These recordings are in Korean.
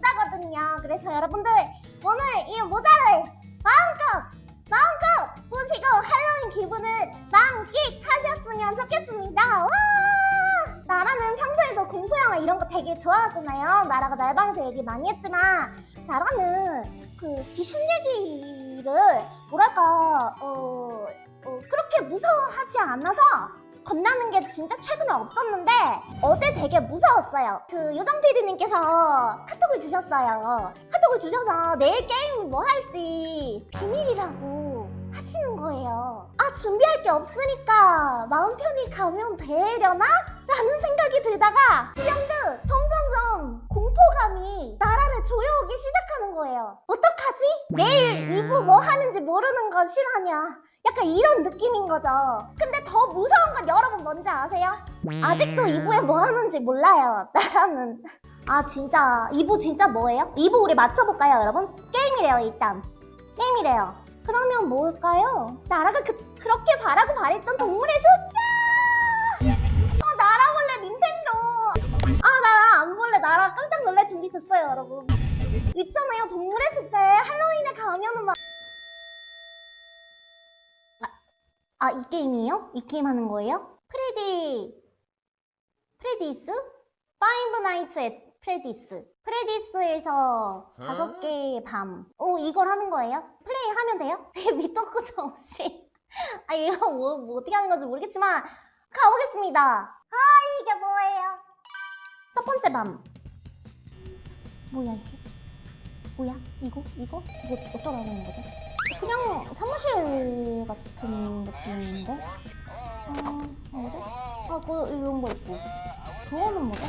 모자거든요. 그래서 여러분들 오늘 이 모자를 마음껏 마음껏 보시고 할로윈 기분을 만끽하셨으면 좋겠습니다. 와! 나라는 평소에도 공포 영화 이런 거 되게 좋아하잖아요. 나라가 날방에서 얘기 많이 했지만 나라는 그 귀신 얘기를 뭐랄까 어, 어 그렇게 무서워하지 않아서 겁나는 게 진짜 최근에 없었는데 어제 되게 무서웠어요. 그 요정 PD님께서 카톡을 주셨어요. 카톡을 주셔서 내일 게임 뭐 할지 비밀이라고 하시는 거예요. 아 준비할 게 없으니까 마음 편히 가면 되려나? 라는 생각이 들다가 지금도 점점점 공 포감이 나라를 조여오기 시작하는 거예요. 어떡하지? 내일 2부 뭐 하는지 모르는 건 실화냐? 약간 이런 느낌인 거죠. 근데 더 무서운 건 여러분 뭔지 아세요? 아직도 2부에 뭐 하는지 몰라요. 나라는. 아 진짜 2부 진짜 뭐예요? 2부 우리 맞춰볼까요 여러분? 게임이래요 일단. 게임이래요. 그러면 뭘까요? 나라가 그, 그렇게 바라고 바랬던 동물의 숲? 안 볼래 나라 깜짝 놀랄 준비 됐어요 여러분. 있잖아요 동물의 숲에 할로윈에 가면은 막 아, 이 게임이에요? 이 게임 하는 거예요? Freddy... Freddy's? Five Nights at Freddy's. Freddy's에서 다섯 개의 밤. 오, 이걸 하는 거예요? 플레이 하면 돼요? 되게 밑도 끝도 없이. 아, 이거 뭐, 뭐 어떻게 하는 건지 모르겠지만, 가보겠습니다. 아, 이게 뭐예요? 첫 번째 밤. 뭐야, 이게? 뭐야? 이거? 이거? 이거 어쩌라 하는 거지? 그냥 사무실 같은 느낌인데? 어, 뭐지? 아, 그, 이런 거 있고. 그거는 뭐지?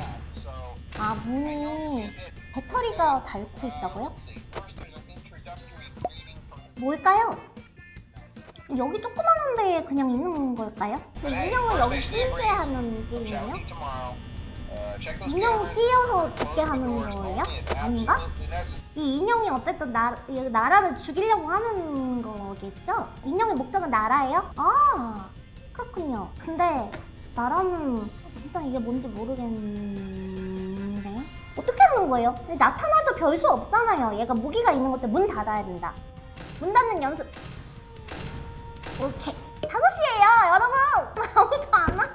아, 문이 배터리가 닳고 있다고요? 뭘까요? 여기 조그만한 데에 그냥 있는 걸까요? 그 인형을 여기 끼게 하는 게임이에요? 인형 끼어서 죽게 하는 거예요? 아닌가? 이 인형이 어쨌든 나, 이 나라를 죽이려고 하는 거겠죠? 인형의 목적은 나라예요? 아 그렇군요. 근데 나라는 진짜 이게 뭔지 모르겠는데 어떻게 하는 거예요? 나타나도 별 수 없잖아요. 얘가 무기가 있는 것때 문 닫아야 된다. 문 닫는 연습. 오케이. 5시에요, 여러분! 아무도 안 와.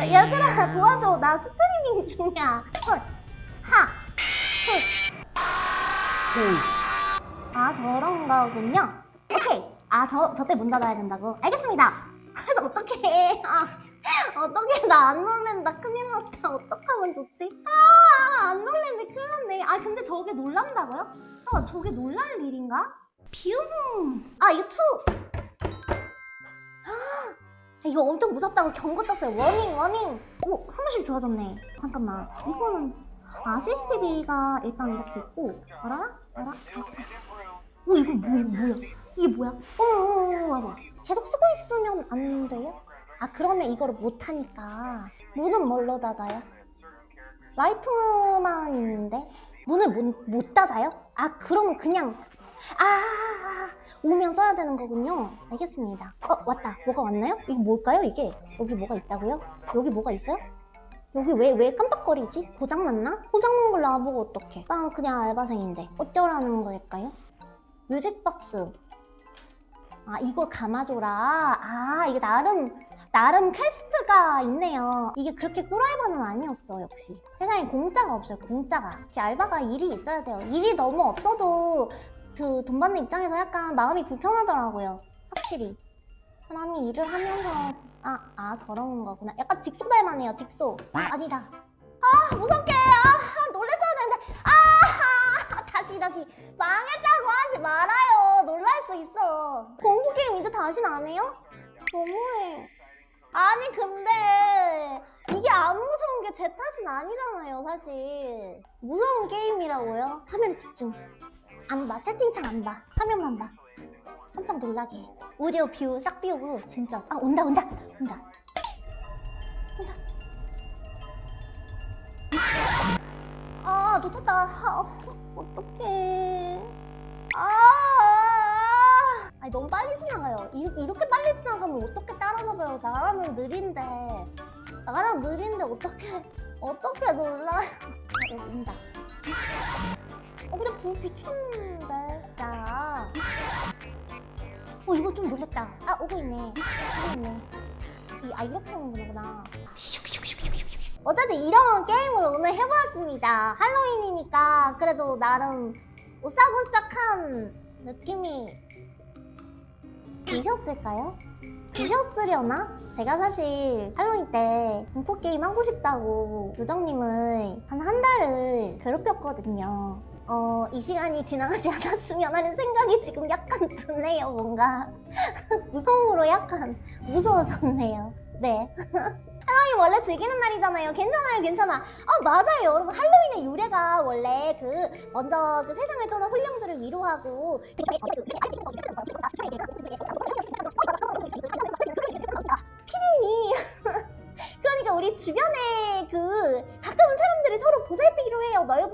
얘들아, 도와줘. 나 스트리밍 중이야. 헛, 하, 훗. 아, 저런 거군요. 오케이. 아, 저, 저때 문 닫아야 된다고? 알겠습니다. 아, 어떡해. 아, 어떡해. 나 안 놀랜다. 큰일 났다. 어떡하면 좋지? 아, 안 놀랜데 큰일 났네. 아, 근데 저게 놀란다고요? 아, 저게 놀랄 일인가? View. 아, 이거 two. 아, 이거 엄청 무섭다고 경고 떴어요. Warning, warning. 오, 사무실 좋아졌네. 잠깐만. 이거는 아, CCTV가 일단 이렇게 있고 알아? 알아? 오, 이거 뭐야, 이거 뭐야? 이게 뭐야? 어, 어, 어, 와봐. 계속 쓰고 있으면 안 돼요? 아, 그러면 이거를 못하니까 문은 뭘로 닫아요? 라이트만 있는데 문을 못, 못 닫아요? 아, 그러면 그냥 아, 오면 써야 되는 거군요. 알겠습니다. 어, 왔다. 뭐가 왔나요? 이게 뭘까요, 이게? 여기 뭐가 있다고요? 여기 뭐가 있어요? 여기 왜, 왜 깜빡거리지? 고장났나? 고장난 걸 나보고 어떡해. 나 그냥 알바생인데. 어쩌라는 걸까요? 뮤직박스. 아, 이걸 감아줘라. 아, 이게 나름, 나름 퀘스트가 있네요. 이게 그렇게 꿀알바는 아니었어, 역시. 세상에 공짜가 없어요, 공짜가. 역시 알바가 일이 있어야 돼요. 일이 너무 없어도 그 돈 받는 입장에서 약간 마음이 불편하더라고요. 확실히. 사람이 일을 하면서 아, 아 저런 거구나. 약간 직소 닮았네요, 직소. 아, 아니다. 아, 무섭게. 아, 놀랬어야 되는데. 아, 다시, 다시. 망했다고 하지 말아요. 놀랄 수 있어. 공포 게임 이제 다신 안 해요? 너무해. 아니, 근데 이게 안 무서운 게 제 탓은 아니잖아요, 사실. 무서운 게임이라고요? 화면에 집중. 안 봐. 채팅창 안 봐. 화면만 봐. 깜짝 놀라게. 해. 오디오 뷰 싹 비우고 진짜. 아 온다 온다. 온다. 온다. 아 놓쳤다. 아, 어, 어떡해. 아. 아니 너무 빨리 지나가요. 이렇게, 이렇게 빨리 지나가면 어떻게 따라잡아요? 나라는 느린데. 나라는 느린데 어떻게 어떻게 놀라요? 아 온다 어 근데 불 비쳤는데 자 어 이거 좀 놀랬다 아 오고 있네 오고 있네 이, 아 이렇게 하는 거구나 어쨌든 이런 게임을 오늘 해보았습니다. 할로윈이니까 그래도 나름 오싹오싹한 느낌이 드셨을까요? 드셨으려나? 제가 사실 할로윈 때 공포 게임 하고 싶다고 요정님을 한 한 달을 괴롭혔거든요. 어, 이 시간이 지나가지 않았으면 하는 생각이 지금 약간 드네요, 뭔가. 무서움으로 약간 무서워졌네요. 네. 할로윈 원래 즐기는 날이잖아요. 괜찮아요, 괜찮아. 아, 맞아요, 여러분. 할로윈의 유래가 원래 그, 먼저 그 세상을 떠난 혼령들을 위로하고, 피디님. 그러니까 우리 주변에 그, 가까운 사람들을 서로 보살피기로 해요. 넓은,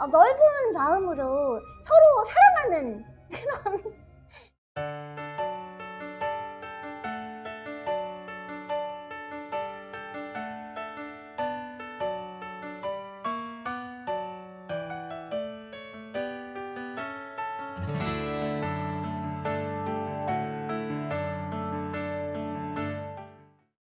어, 넓은 마음으로 서로 사랑하는 그런